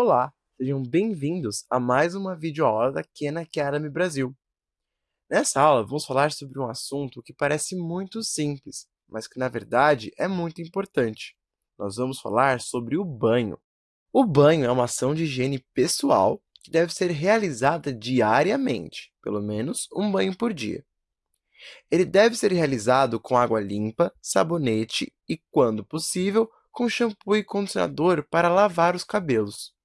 Olá, sejam bem-vindos a mais uma videoaula da Khan Academy Brasil. Nessa aula, vamos falar sobre um assunto que parece muito simples, mas que, na verdade, é muito importante. Nós vamos falar sobre o banho. O banho é uma ação de higiene pessoal que deve ser realizada diariamente, pelo menos um banho por dia. Ele deve ser realizado com água limpa, sabonete e, quando possível, com shampoo e condicionador para lavar os cabelos.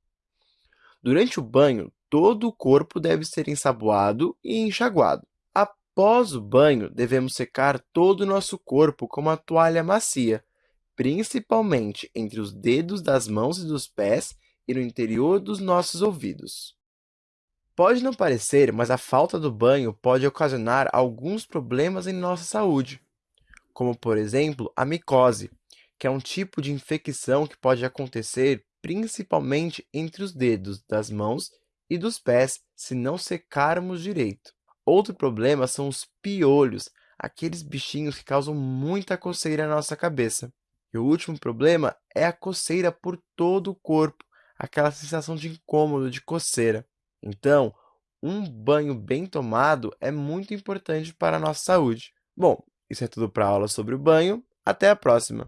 Durante o banho, todo o corpo deve ser ensaboado e enxaguado. Após o banho, devemos secar todo o nosso corpo com uma toalha macia, principalmente entre os dedos das mãos e dos pés e no interior dos nossos ouvidos. Pode não parecer, mas a falta do banho pode ocasionar alguns problemas em nossa saúde, como, por exemplo, a micose, que é um tipo de infecção que pode acontecer principalmente entre os dedos das mãos e dos pés, se não secarmos direito. Outro problema são os piolhos, aqueles bichinhos que causam muita coceira na nossa cabeça. E o último problema é a coceira por todo o corpo, aquela sensação de incômodo, de coceira. Então, um banho bem tomado é muito importante para a nossa saúde. Bom, isso é tudo para a aula sobre o banho. Até a próxima!